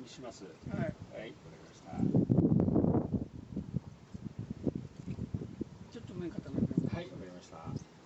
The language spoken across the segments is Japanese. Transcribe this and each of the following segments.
にします。はいはい、わかりました。ちょっと麺固めてくださはい、わかりました。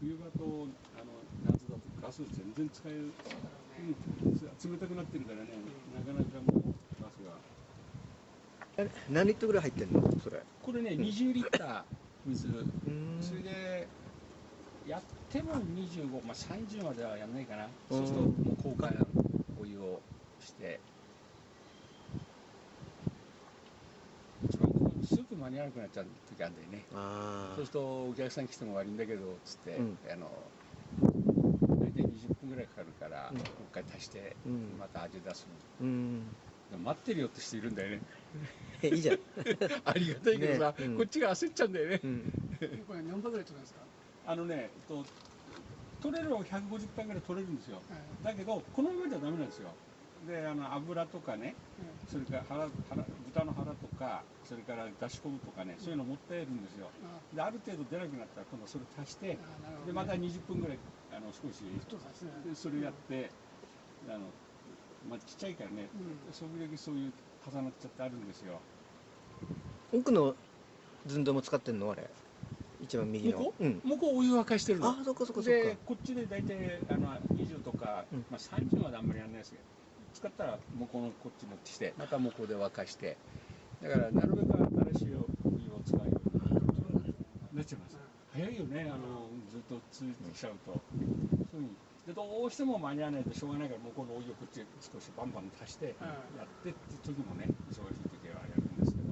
冬場とあの夏だとガス全然使える、うん、冷たくなってるからね、なかなかもうガスが。え何リットルぐらい入ってんの？それ。これね、20リッター水、うん。それでやっても25、まあ、30まではやんないかな、うん。そうするともう交換お湯をして、一番こうスープ間に合わなくなっちゃう時あるんだよね、あそうするとお客さん来ても悪いんだけどつって、うん。あの大体20分ぐらいかかるから、うんもう一回足して、うんまた味出すの。うん待ってるよって人いるんだよね。えいいじゃん ありがたいけどさ、ねうんこっちが焦っちゃうんだよね。うんいこれ何杯ぐらい取るんですか？あのね、えっと、取れるは150杯ぐらい取れるんですよ。はいだけど、このままじゃダメなんですよ。で、あの油とかね、それから腹腹豚の腹とか、それから出し込むとかね、そういうの持ってるんですよ。あで、ある程度出なくなったら、今度それ足して、ね。で、また20分ぐらい、あの少し、それやって、あの、まあ、ちっちゃいからね、うん。それだけそういう重なっちゃってあるんですよ。奥の寸胴も使ってんの？あれ。一番右の。向こう？ん。もうこうお湯沸かしてるの。あそっかそっかそっでかこっちで大体あの20とか、うん。まあ、30まであんまりやらないですけど使ったら向こうのこっち持ってきてまた向こうで沸かして。だからなるべく新しいお湯を使うようになっちゃいます。早いよねあのずっと続いてきちゃうと、そういうふうに。でどうしても間に合わないとしょうがないから向こうのお湯をこっち少しバンバン足してやってって時もね忙しい時はやるんですけど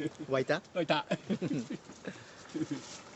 沸いた？あいた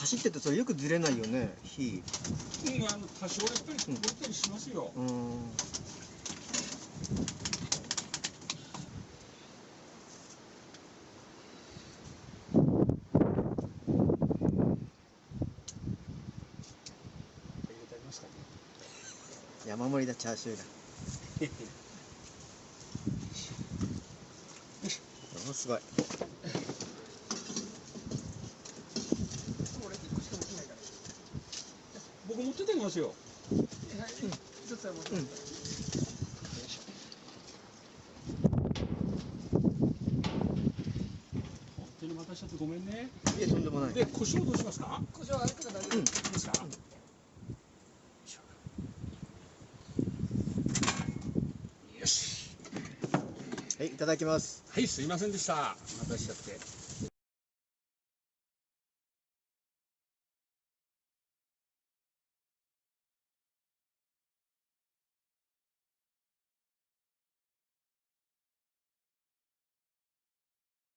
走っててそれよくずれないよね火。うんあの多少やっぱりこぼれたりしますよ、うん。入れてありますかね山盛りだチャーシューが。おすごい俺一個しか持ってないから僕持ってってきますよ。はい一つは持って。ます本当に待たしちゃってごめんね。いえとんでもない。で胡椒どうしますか？胡椒あるから大丈夫ですか、よいし。ょよしはいいただきます。はいすいませんでした。待たしちゃって